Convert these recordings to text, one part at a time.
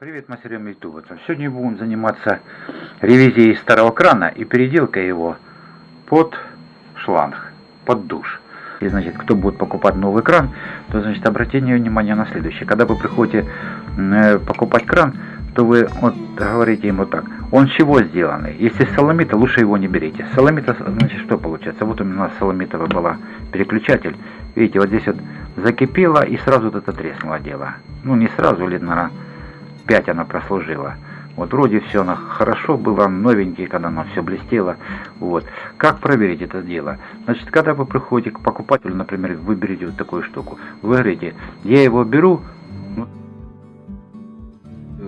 Привет, мастерам YouTube. Сегодня будем заниматься ревизией старого крана и переделкой его под шланг, под душ. И, значит, кто будет покупать новый кран, то, значит, обратите внимание на следующее. Когда вы приходите э, покупать кран, то вы вот говорите ему так, он чего сделанный? Если соломита, лучше его не берите. Соломита, значит, что получается? Вот у нас соломитовая была переключатель. Видите, вот здесь вот закипело и сразу вот это треснуло дело. Ну, не сразу, лет, наверное, 5 она прослужила. Вот вроде все она хорошо было, новенький, когда она все блестело. Вот. Как проверить это дело? Значит, когда вы приходите к покупателю, например, вы берете вот такую штуку, вы говорите, я его беру, ну,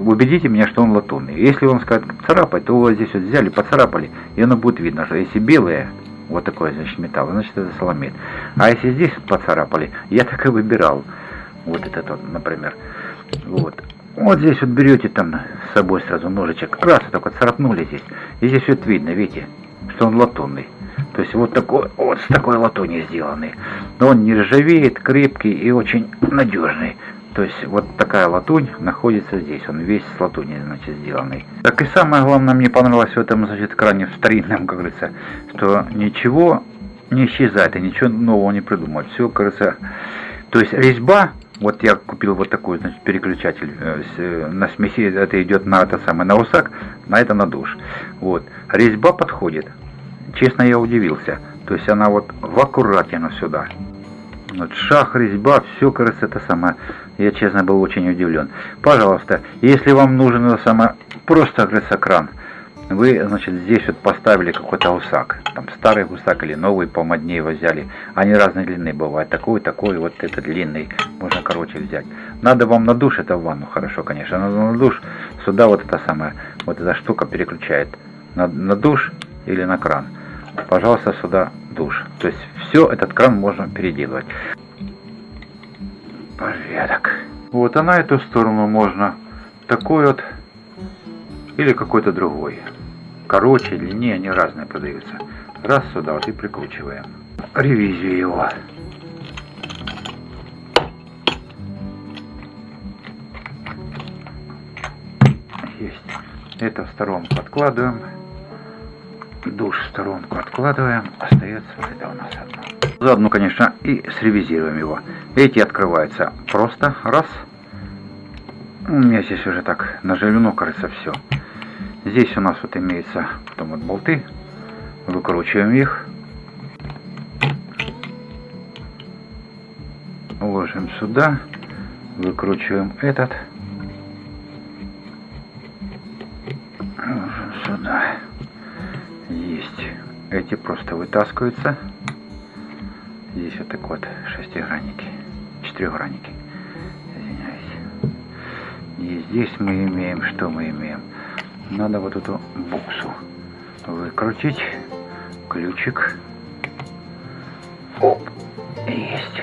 убедите меня, что он латунный. Если он скажет царапать, то вы здесь вот взяли, поцарапали, и оно будет видно, что если белое, вот такой, значит, металл, значит, это соломит. А если здесь поцарапали, я так и выбирал. Вот этот вот, например. Вот. Вот здесь вот берете там с собой сразу ножичек, раз, только царапнули здесь. И здесь вот видно, видите, что он латунный. То есть вот такой, вот с такой латуни сделанный. Но он не ржавеет, крепкий и очень надежный. То есть вот такая латунь находится здесь, он весь с латуни, значит, сделанный. Так и самое главное мне понравилось в этом, значит, кране в старинном, как говорится, что ничего не исчезает и ничего нового не придумать. Все, кажется, то есть резьба вот я купил вот такой, значит, переключатель э, э, на смеси, это идет на это самое, на усак, на это на душ. Вот. Резьба подходит. Честно, я удивился. То есть она вот в аккуратно сюда. Вот шаг, резьба, все, кажется, это самое. Я, честно, был очень удивлен. Пожалуйста, если вам нужен это самое, просто, говорится, кран, вы, значит, здесь вот поставили какой-то гусак. Там старый гусак или новый, помоднее его взяли. Они разной длины бывают. Такой, такой, вот этот длинный. Короче взять. Надо вам на душ, это в ванну хорошо, конечно. Надо на душ, сюда вот эта самая, вот эта штука переключает. На, на душ или на кран. Пожалуйста, сюда душ. То есть все, этот кран можно переделывать. Порядок. Вот, а на эту сторону можно такой вот или какой-то другой короче, длиннее, они разные продаются. Раз сюда вот и прикручиваем. Ревизию его. Это в сторонку откладываем. Душ в сторонку откладываем. Остается это у нас одно. Заодно, конечно, и сревизируем его. Эти открываются просто. Раз. У меня здесь уже так наживлено, кажется, все. Здесь у нас вот имеется потом вот болты. Выкручиваем их. Ложим сюда. Выкручиваем этот. Сюда. Есть. Эти просто вытаскиваются. Здесь вот так вот шестигранники. Четырехгранники. Извиняюсь. И здесь мы имеем, что мы имеем? надо вот эту буксу выкрутить. Ключик. Оп. Есть.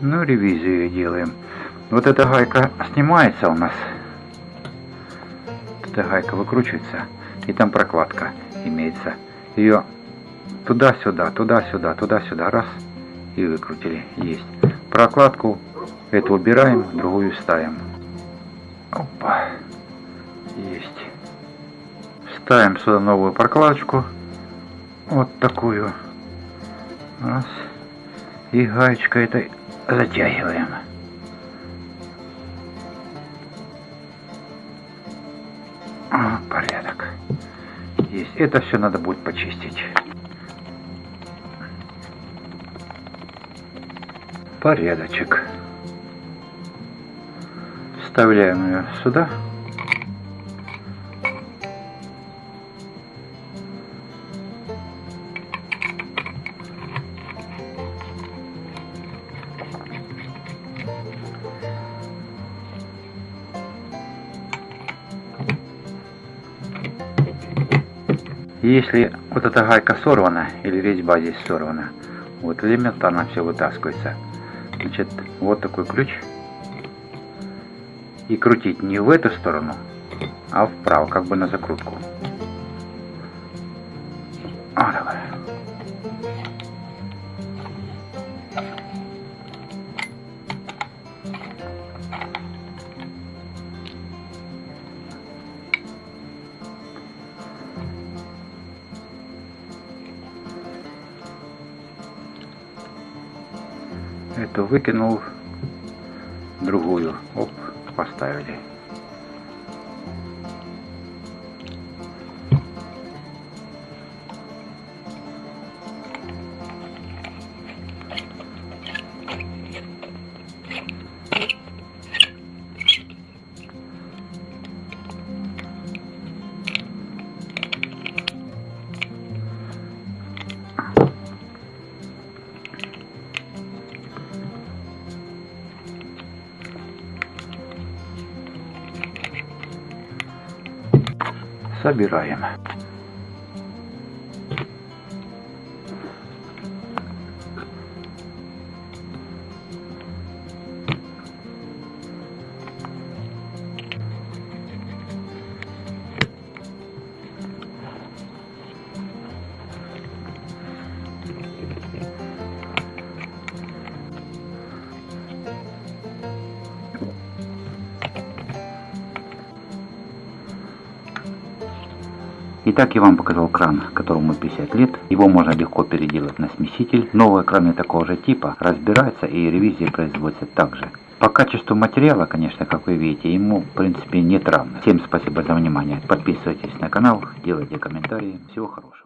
Ну, ревизию делаем. Вот эта гайка снимается у нас эта гайка выкручивается, и там прокладка имеется. Ее туда-сюда, туда-сюда, туда-сюда, раз, и выкрутили. Есть. Прокладку эту убираем, другую ставим. Опа. Есть. Ставим сюда новую прокладочку. Вот такую. Раз. И гаечкой этой затягиваем. порядок. Есть. Это все надо будет почистить. Порядочек. Вставляем ее сюда. Если вот эта гайка сорвана, или резьба здесь сорвана, вот элементарно все вытаскивается. Значит, вот такой ключ. И крутить не в эту сторону, а вправо, как бы на закрутку. Эту выкинул, другую, оп, поставили. Собираем. Итак, я вам показал кран, которому 50 лет. Его можно легко переделать на смеситель. Новые краны такого же типа разбираются и ревизии производятся также. По качеству материала, конечно, как вы видите, ему в принципе нет равных. Всем спасибо за внимание. Подписывайтесь на канал, делайте комментарии. Всего хорошего.